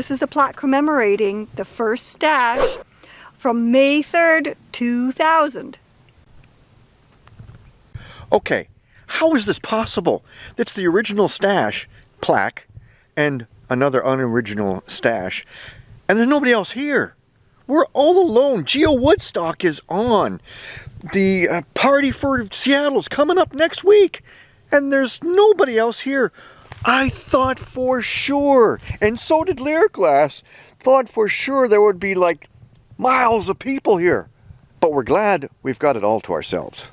This is the plaque commemorating the first stash from May 3rd, 2000. Okay, how is this possible? It's the original stash plaque and another unoriginal stash, and there's nobody else here. We're all alone. Geo Woodstock is on. The uh, party for Seattle's coming up next week, and there's nobody else here. I thought for sure, and so did Lyric Glass, thought for sure there would be like miles of people here. But we're glad we've got it all to ourselves.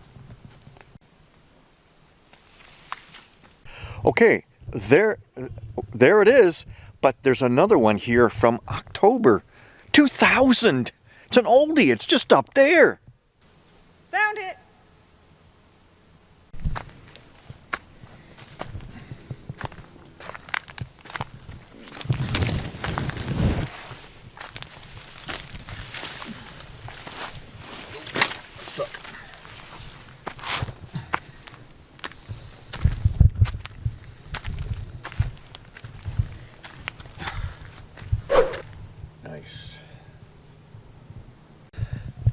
Okay, there, there it is. But there's another one here from October 2000. It's an oldie. It's just up there. Found it.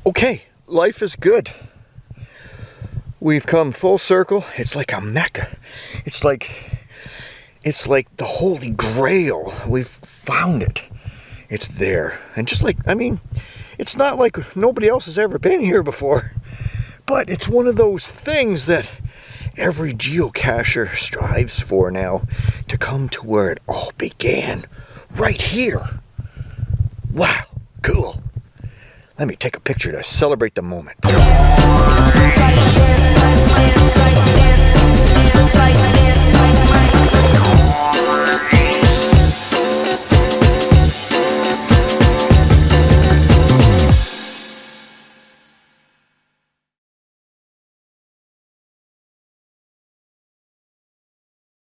Okay, life is good. We've come full circle. It's like a mecca. It's like it's like the holy grail. We've found it. It's there. And just like I mean, it's not like nobody else has ever been here before. But it's one of those things that every geocacher strives for now to come to where it all began. Right here. Wow. Let me take a picture to celebrate the moment.